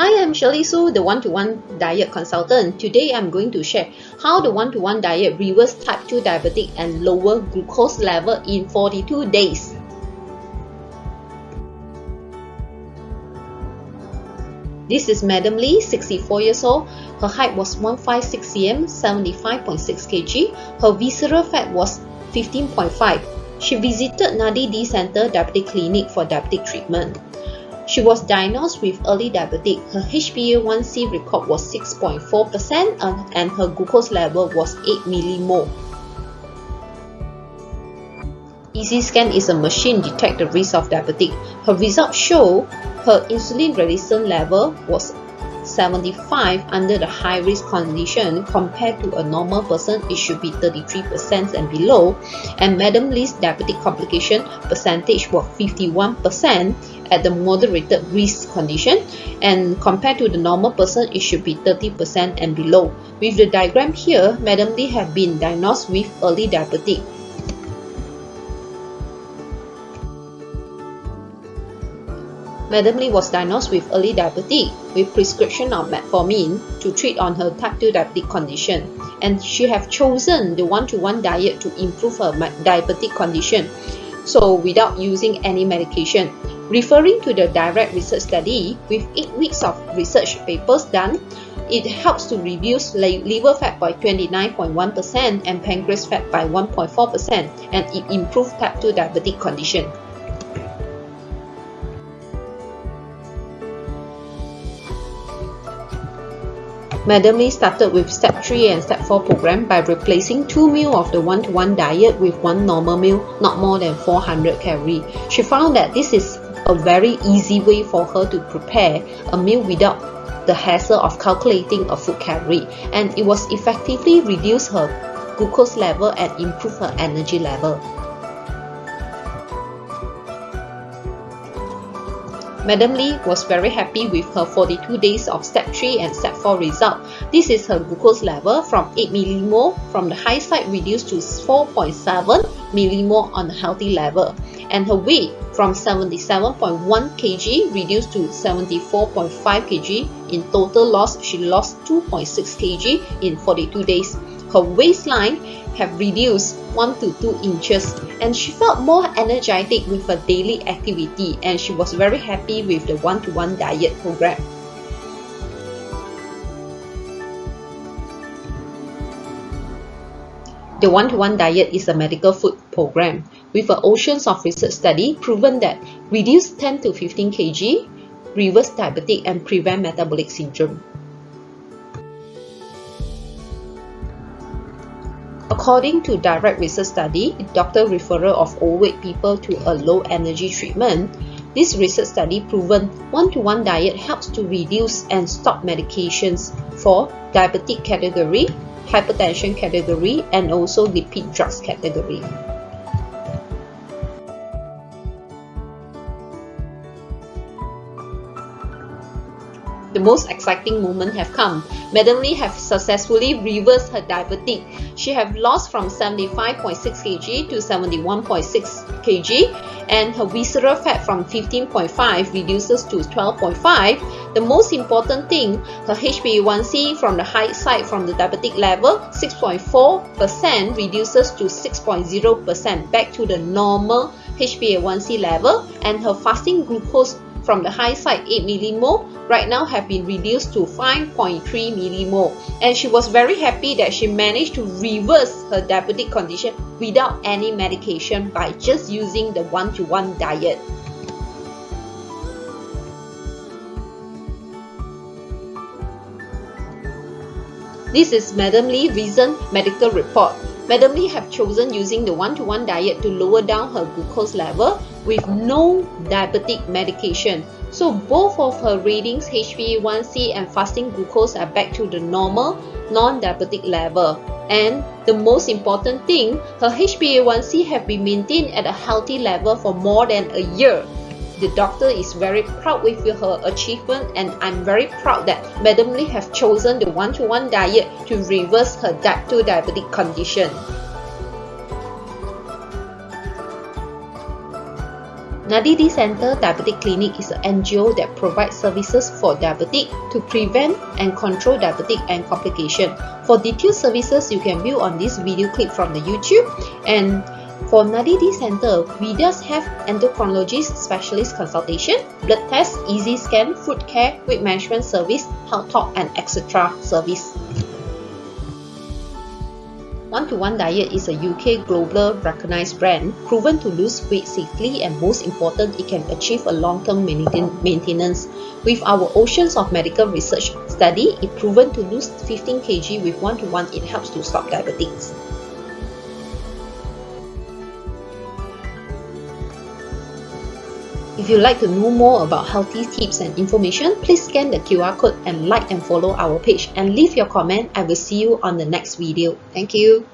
Hi, I'm Shirley Su, the one-to-one diet consultant. Today, I'm going to share how the one-to-one -one diet reverse type 2 diabetic and lower glucose level in 42 days. This is Madam Lee, 64 years old. Her height was 156 cm, 75.6 kg. Her visceral fat was 15.5. She visited Nadi D Center Diabetic Clinic for diabetic treatment. She was diagnosed with early diabetic. Her HbA1c record was 6.4% uh, and her glucose level was 8 millimole. EZ scan is a machine detect the risk of diabetic. Her results show her insulin resistance level was 75 under the high risk condition compared to a normal person it should be 33% and below and Madam Lee's diabetic complication percentage was 51% at the moderated risk condition and compared to the normal person it should be 30% and below. With the diagram here, Madam Lee have been diagnosed with early diabetic Madam Lee was diagnosed with early diabetes with prescription of metformin to treat on her type 2 diabetic condition and she have chosen the one-to-one -one diet to improve her diabetic condition so without using any medication. Referring to the DiRECT research study, with 8 weeks of research papers done, it helps to reduce liver fat by 29.1% and pancreas fat by 1.4% and it improves type 2 diabetic condition. Madam Lee started with step 3 and step 4 program by replacing 2 meals of the one-to-one -one diet with one normal meal, not more than 400 calories. She found that this is a very easy way for her to prepare a meal without the hassle of calculating a food calorie and it was effectively reduce her glucose level and improve her energy level. Madam Lee was very happy with her 42 days of step 3 and step 4 result. This is her glucose level from 8 millimole from the high side reduced to 4.7 millimole on the healthy level and her weight from 77.1 kg reduced to 74.5 kg. In total loss, she lost 2.6 kg in 42 days. Her waistline have reduced 1 to 2 inches and she felt more energetic with her daily activity and she was very happy with the one-to-one -one diet program. The one-to-one -one diet is a medical food program with an oceans of research study proven that reduce 10 to 15 kg, reverse diabetic and prevent metabolic syndrome. According to DiRECT research study, doctor referral of overweight people to a low energy treatment, this research study proven one-to-one -one diet helps to reduce and stop medications for diabetic category, hypertension category, and also lipid drugs category. The most exciting moment have come. Madam Lee have successfully reversed her diabetic. She have lost from 75.6 kg to 71.6 kg and her visceral fat from 15.5 reduces to 12.5. The most important thing, her HbA1c from the high side from the diabetic level 6.4% reduces to 6.0% back to the normal HbA1c level and her fasting glucose from the high side 8 millimole right now have been reduced to 5.3 millimole and she was very happy that she managed to reverse her diabetic condition without any medication by just using the one-to-one -one diet. This is Madam Lee recent medical report. Madam Lee have chosen using the one-to-one -one diet to lower down her glucose level with no diabetic medication. So both of her readings, HbA1c and fasting glucose are back to the normal non-diabetic level. And the most important thing, her HbA1c have been maintained at a healthy level for more than a year. The doctor is very proud with her achievement and I'm very proud that Madam Lee have chosen the one-to-one -one diet to reverse her type 2 diabetic condition. Nadidi Center Diabetic Clinic is an NGO that provides services for diabetic to prevent and control diabetic and complication. For detailed services, you can view on this video clip from the YouTube. And for Nadidi Center, we just have endocrinologist specialist consultation, blood test, EZ scan, food care, weight management service, health talk, and etc. service. One-to-One Diet is a UK global recognized brand, proven to lose weight safely and most important, it can achieve a long-term maintenance. With our oceans of medical research study, it proven to lose 15 kg with one-to-one, -one, it helps to stop diabetes. If you'd like to know more about healthy tips and information, please scan the QR code and like and follow our page and leave your comment. I will see you on the next video. Thank you.